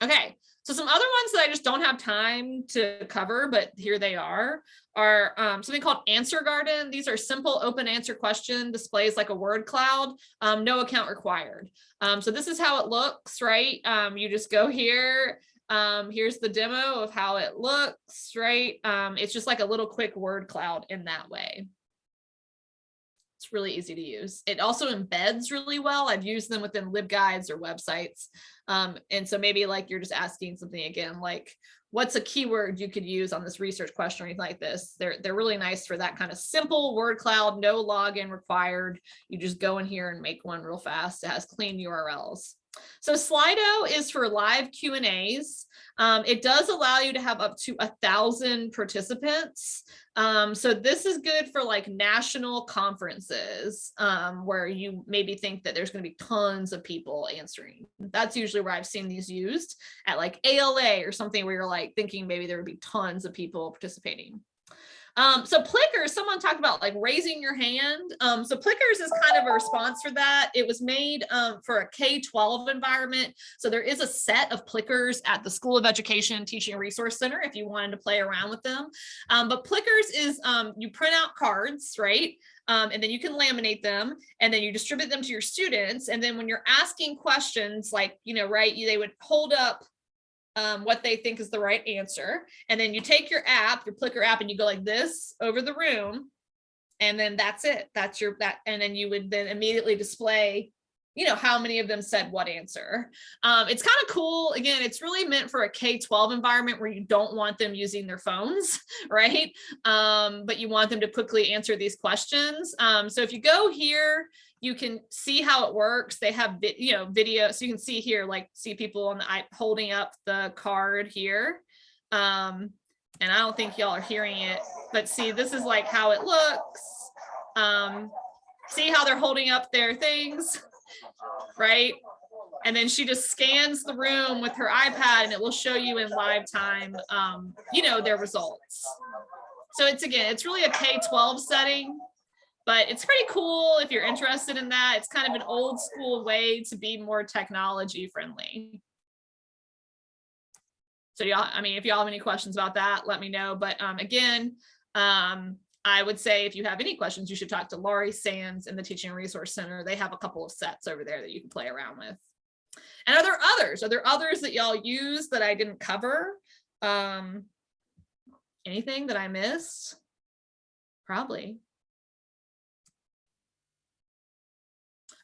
Okay, so some other ones that I just don't have time to cover, but here they are, are um, something called Answer Garden. These are simple open answer question displays like a word cloud, um, no account required. Um, so this is how it looks, right? Um, you just go here. Um, here's the demo of how it looks, right? Um, it's just like a little quick word cloud in that way. It's really easy to use. It also embeds really well. I've used them within LibGuides or websites. Um, and so maybe like you're just asking something again, like what's a keyword you could use on this research question or anything like this. They're, they're really nice for that kind of simple word cloud, no login required. You just go in here and make one real fast. It has clean URLs. So Slido is for live Q and A's. Um, it does allow you to have up to a thousand participants. Um, so this is good for like national conferences um, where you maybe think that there's going to be tons of people answering. That's usually where I've seen these used at like ALA or something where you're like thinking maybe there would be tons of people participating. Um, so Plickers, someone talked about like raising your hand. Um, so Plickers is kind of a response for that. It was made um, for a K-12 environment. So there is a set of Plickers at the School of Education Teaching Resource Center if you wanted to play around with them. Um, but Plickers is um, you print out cards, right? Um, and then you can laminate them and then you distribute them to your students. And then when you're asking questions like, you know, right, they would hold up um, what they think is the right answer. And then you take your app, your Plickr app, and you go like this over the room. And then that's it. That's your that. And then you would then immediately display, you know, how many of them said what answer. Um, it's kind of cool. Again, it's really meant for a K-12 environment where you don't want them using their phones, right? Um, but you want them to quickly answer these questions. Um, so if you go here, you can see how it works. They have, you know, video. So you can see here, like see people on the holding up the card here. Um, and I don't think y'all are hearing it, but see, this is like how it looks. Um, see how they're holding up their things, right? And then she just scans the room with her iPad and it will show you in live time, um, you know, their results. So it's again, it's really a K-12 setting but it's pretty cool if you're interested in that. It's kind of an old school way to be more technology friendly. So y'all, I mean, if y'all have any questions about that, let me know. But um, again, um, I would say if you have any questions, you should talk to Laurie Sands in the Teaching Resource Center. They have a couple of sets over there that you can play around with. And are there others? Are there others that y'all use that I didn't cover? Um, anything that I missed? Probably.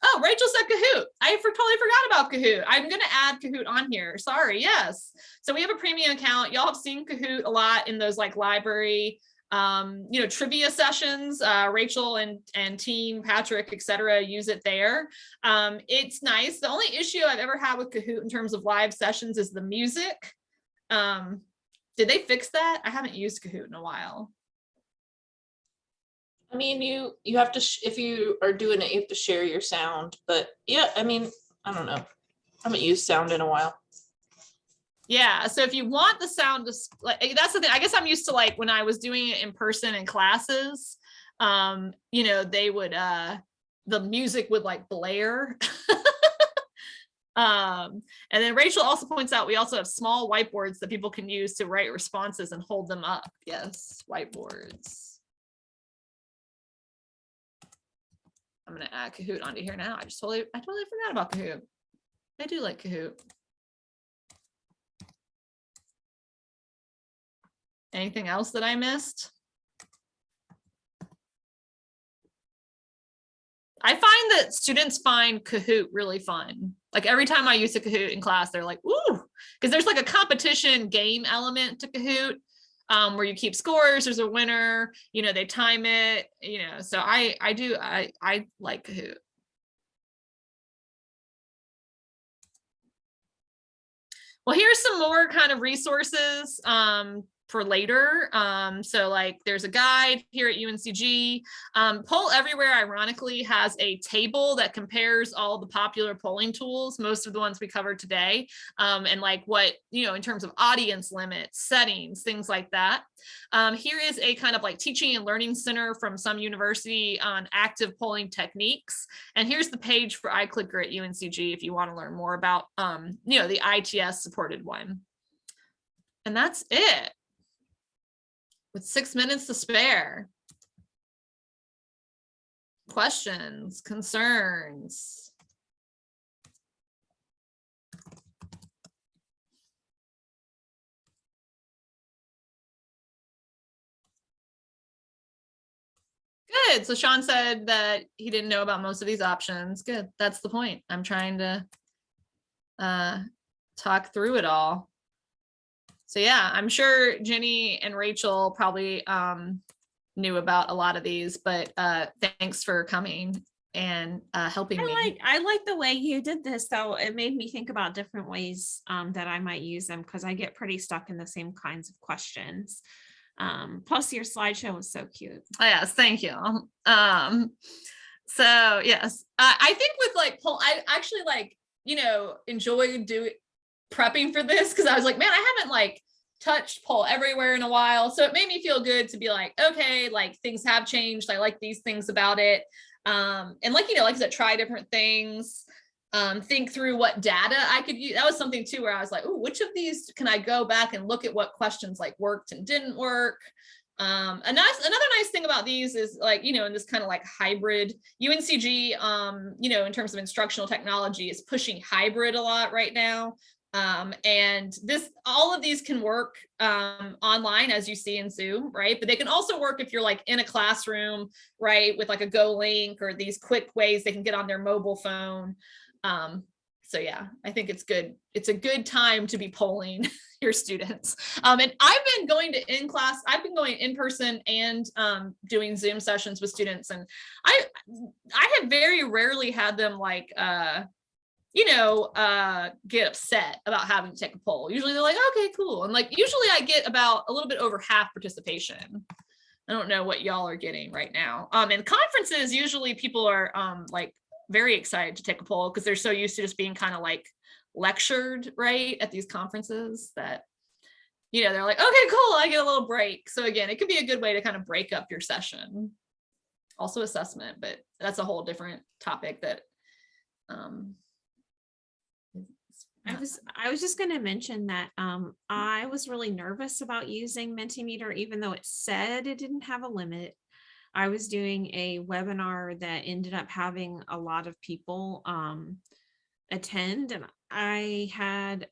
Oh, Rachel said Kahoot. I for, totally forgot about Kahoot. I'm going to add Kahoot on here. Sorry. Yes. So we have a premium account. Y'all have seen Kahoot a lot in those like library, um, you know, trivia sessions. Uh, Rachel and, and team, Patrick, etc. use it there. Um, it's nice. The only issue I've ever had with Kahoot in terms of live sessions is the music. Um, did they fix that? I haven't used Kahoot in a while. I mean, you you have to if you are doing it, you have to share your sound. But yeah, I mean, I don't know. I haven't used sound in a while. Yeah, so if you want the sound to like that's the thing. I guess I'm used to like when I was doing it in person in classes. Um, you know, they would uh the music would like blare. um, and then Rachel also points out we also have small whiteboards that people can use to write responses and hold them up. Yes, whiteboards. I'm gonna add Kahoot onto here now. I just totally, I totally forgot about Kahoot. I do like Kahoot. Anything else that I missed? I find that students find Kahoot really fun. Like every time I use a Kahoot in class, they're like, ooh, because there's like a competition game element to Kahoot. um, where you keep scores, there's a winner, you know, they time it, you know, so I, I do, I, I like Kahoot. Well, here's some more kind of resources um, for later. Um, so like there's a guide here at UNCG. Um, Poll Everywhere, ironically, has a table that compares all the popular polling tools, most of the ones we covered today, um, and like what, you know, in terms of audience limits, settings, things like that. Um, here is a kind of like teaching and learning center from some university on active polling techniques. And here's the page for iClicker at UNCG if you want to learn more about, um, you know, the ITS supported one. And that's it with six minutes to spare. Questions, concerns? Good. So Sean said that he didn't know about most of these options. Good. That's the point. I'm trying to uh, talk through it all so yeah, I'm sure Jenny and Rachel probably um, knew about a lot of these, but uh, thanks for coming and uh, helping I me. like I like the way you did this though. It made me think about different ways um, that I might use them because I get pretty stuck in the same kinds of questions. Um, plus your slideshow was so cute. Oh, yes, thank you. Um, so yes, uh, I think with like poll, I actually like you know enjoy doing prepping for this because I was like, man, I haven't like touched poll everywhere in a while. So it made me feel good to be like, okay, like things have changed. I like these things about it. Um, and like, you know, like I said, try different things, um, think through what data I could use. That was something too, where I was like, oh, which of these can I go back and look at what questions like worked and didn't work? Um, a nice, another nice thing about these is like, you know, in this kind of like hybrid UNCG, um, you know, in terms of instructional technology is pushing hybrid a lot right now. Um, and this, all of these can work um, online as you see in Zoom, right? But they can also work if you're like in a classroom, right? With like a Go link or these quick ways they can get on their mobile phone. Um, so yeah, I think it's good. It's a good time to be polling your students. Um, and I've been going to in class, I've been going in person and um, doing Zoom sessions with students. And I, I have very rarely had them like, uh, you know, uh, get upset about having to take a poll. Usually they're like, okay, cool. And like, usually I get about a little bit over half participation. I don't know what y'all are getting right now. Um, in conferences, usually people are um, like very excited to take a poll because they're so used to just being kind of like lectured, right, at these conferences that, you know, they're like, okay, cool, I get a little break. So again, it could be a good way to kind of break up your session. Also assessment, but that's a whole different topic that um, I was I was just going to mention that um, I was really nervous about using Mentimeter, even though it said it didn't have a limit. I was doing a webinar that ended up having a lot of people um, attend, and I had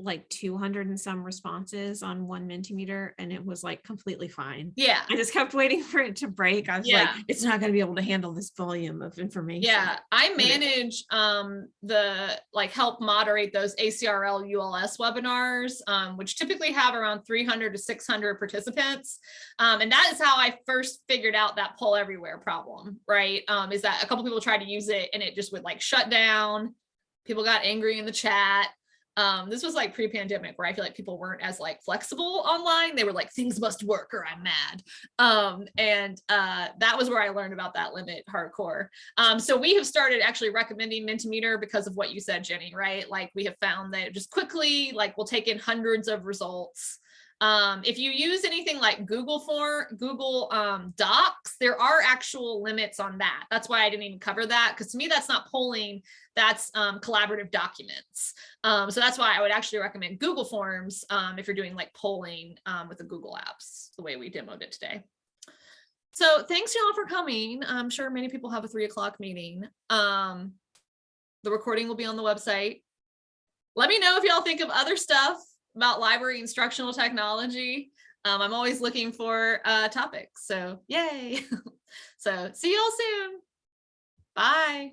like 200 and some responses on one Mentimeter and it was like completely fine. Yeah. I just kept waiting for it to break. I was Yeah. like, it's not going to be able to handle this volume of information. Yeah, I manage um the like help moderate those ACRL ULS webinars, um, which typically have around 300 to 600 participants. Um, and that is how I first figured out that poll everywhere problem, right? Um, is that a couple people tried to use it and it just would like shut down. People got angry in the chat. Um, this was like pre-pandemic where I feel like people weren't as like flexible online. They were like, things must work or I'm mad. Um, and uh, that was where I learned about that limit hardcore. Um, so we have started actually recommending Mentimeter because of what you said, Jenny, right? Like we have found that just quickly, like we'll take in hundreds of results. Um, if you use anything like Google form, Google um, Docs, there are actual limits on that. That's why I didn't even cover that because to me, that's not polling, that's um, collaborative documents. Um, so that's why I would actually recommend Google Forms um, if you're doing like polling um, with the Google apps, the way we demoed it today. So thanks y'all for coming. I'm sure many people have a three o'clock meeting. The recording will be on the website. Let me know if y'all think of other stuff about library instructional technology. Um, I'm always looking for uh, topics. So yay. so see y'all soon. Bye.